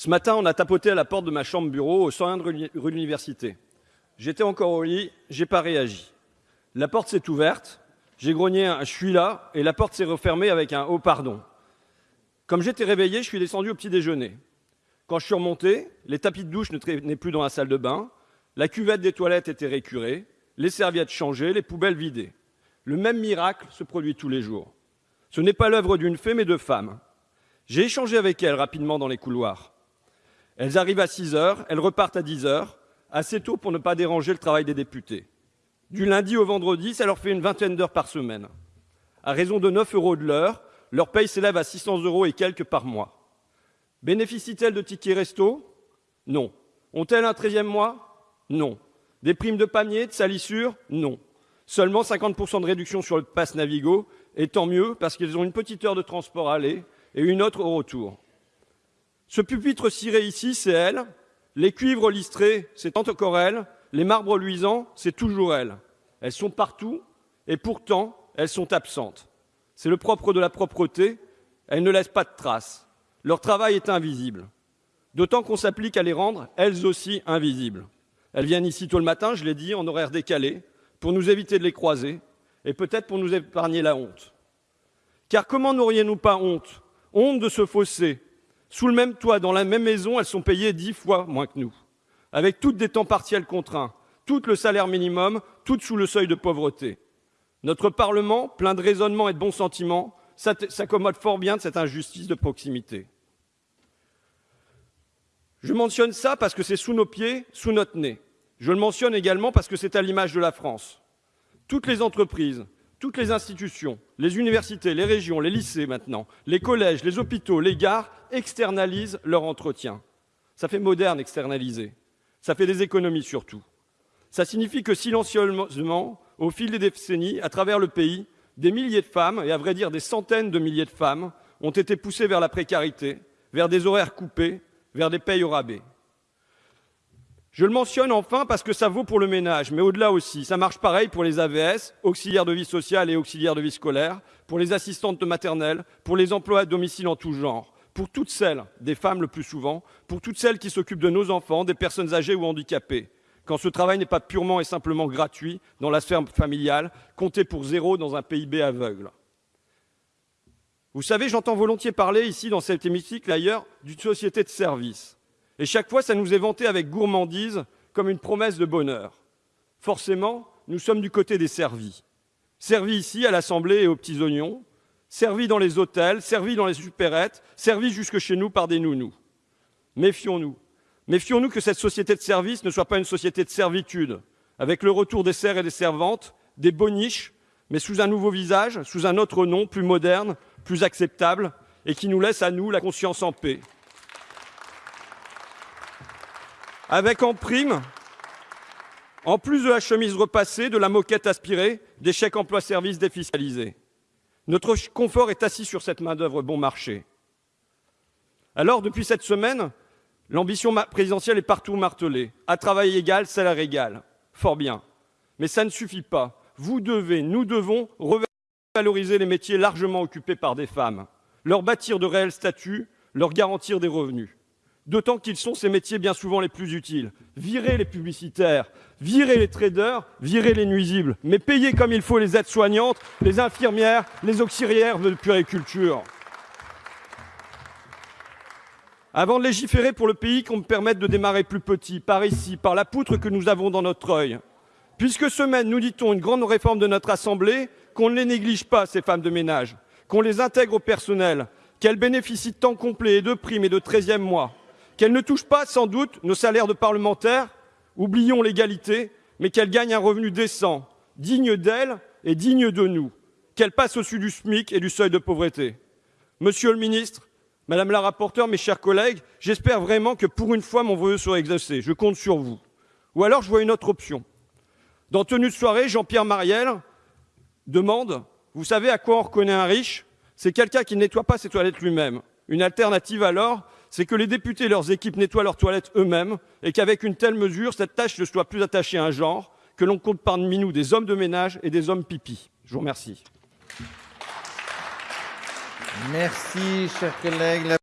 Ce matin, on a tapoté à la porte de ma chambre bureau au 101 rue de l'université. J'étais encore au lit, j'ai pas réagi. La porte s'est ouverte, j'ai grogné un je suis là et la porte s'est refermée avec un oh pardon. Comme j'étais réveillé, je suis descendu au petit déjeuner. Quand je suis remonté, les tapis de douche ne traînaient plus dans la salle de bain, la cuvette des toilettes était récurée, les serviettes changées, les poubelles vidées. Le même miracle se produit tous les jours. Ce n'est pas l'œuvre d'une fée, mais de femmes. J'ai échangé avec elles rapidement dans les couloirs. Elles arrivent à 6 heures, elles repartent à 10 heures, assez tôt pour ne pas déranger le travail des députés. Du lundi au vendredi, ça leur fait une vingtaine d'heures par semaine. À raison de 9 euros de l'heure, leur paye s'élève à 600 euros et quelques par mois. Bénéficient-elles de tickets resto? Non. Ont-elles un 13e mois? Non. Des primes de panier, de salissure? Non. Seulement 50% de réduction sur le pass Navigo, et tant mieux parce qu'ils ont une petite heure de transport à aller et une autre au retour. Ce pupitre ciré ici, c'est elle. Les cuivres listrés, c'est encore elle. Les marbres luisants, c'est toujours elle. Elles sont partout et pourtant, elles sont absentes. C'est le propre de la propreté. Elles ne laissent pas de traces. Leur travail est invisible. D'autant qu'on s'applique à les rendre, elles aussi, invisibles. Elles viennent ici tôt le matin, je l'ai dit, en horaire décalé, pour nous éviter de les croiser et peut-être pour nous épargner la honte. Car comment n'auriez-nous pas honte? Honte de se fausser. Sous le même toit, dans la même maison, elles sont payées dix fois moins que nous, avec toutes des temps partiels contraints, toutes le salaire minimum, toutes sous le seuil de pauvreté. Notre Parlement, plein de raisonnement et de bons sentiments, s'accommode fort bien de cette injustice de proximité. Je mentionne ça parce que c'est sous nos pieds, sous notre nez. Je le mentionne également parce que c'est à l'image de la France. Toutes les entreprises, toutes les institutions, les universités, les régions, les lycées maintenant, les collèges, les hôpitaux, les gares externalisent leur entretien. Ça fait moderne externaliser. Ça fait des économies surtout. Ça signifie que silencieusement, au fil des décennies, à travers le pays, des milliers de femmes, et à vrai dire des centaines de milliers de femmes, ont été poussées vers la précarité, vers des horaires coupés, vers des payes au rabais. Je le mentionne enfin parce que ça vaut pour le ménage, mais au-delà aussi. Ça marche pareil pour les AVS, auxiliaires de vie sociale et auxiliaires de vie scolaire, pour les assistantes de maternelle, pour les emplois à domicile en tout genre, pour toutes celles, des femmes le plus souvent, pour toutes celles qui s'occupent de nos enfants, des personnes âgées ou handicapées, quand ce travail n'est pas purement et simplement gratuit dans la sphère familiale, compté pour zéro dans un PIB aveugle. Vous savez, j'entends volontiers parler ici, dans cet hémicycle ailleurs, d'une société de service. Et chaque fois, ça nous est vanté avec gourmandise comme une promesse de bonheur. Forcément, nous sommes du côté des servis. Servis ici à l'Assemblée et aux petits oignons, servis dans les hôtels, servis dans les supérettes, servis jusque chez nous par des nounous. Méfions-nous. Méfions-nous que cette société de service ne soit pas une société de servitude, avec le retour des serfs et des servantes, des boniches, mais sous un nouveau visage, sous un autre nom, plus moderne, plus acceptable, et qui nous laisse à nous la conscience en paix. Avec en prime, en plus de la chemise repassée, de la moquette aspirée, des chèques emploi-service défiscalisés. Notre confort est assis sur cette main-d'œuvre bon marché. Alors, depuis cette semaine, l'ambition présidentielle est partout martelée. À travail égal, salaire égal. Fort bien. Mais ça ne suffit pas. Vous devez, nous devons revaloriser les métiers largement occupés par des femmes, leur bâtir de réels statuts, leur garantir des revenus d'autant qu'ils sont ces métiers bien souvent les plus utiles. Virer les publicitaires, virer les traders, virer les nuisibles, mais payer comme il faut les aides-soignantes, les infirmières, les auxiliaires de puriculture. Avant de légiférer pour le pays, qu'on me permette de démarrer plus petit, par ici, par la poutre que nous avons dans notre œil. Puisque semaine, nous dit-on, une grande réforme de notre Assemblée, qu'on ne les néglige pas, ces femmes de ménage, qu'on les intègre au personnel, qu'elles bénéficient de temps complet et de primes et de treizième mois, qu'elle ne touche pas sans doute nos salaires de parlementaires, oublions l'égalité, mais qu'elle gagne un revenu décent, digne d'elle et digne de nous, qu'elle passe au-dessus du SMIC et du seuil de pauvreté. Monsieur le ministre, Madame la rapporteure, mes chers collègues, j'espère vraiment que pour une fois mon vœu sera exaucé. Je compte sur vous. Ou alors je vois une autre option. Dans Tenue de soirée, Jean-Pierre Mariel demande Vous savez à quoi on reconnaît un riche? C'est quelqu'un qui ne nettoie pas ses toilettes lui-même. Une alternative alors, c'est que les députés et leurs équipes nettoient leurs toilettes eux-mêmes et qu'avec une telle mesure, cette tâche ne soit plus attachée à un genre, que l'on compte parmi nous des hommes de ménage et des hommes pipi. Je vous remercie. Merci, chers collègues.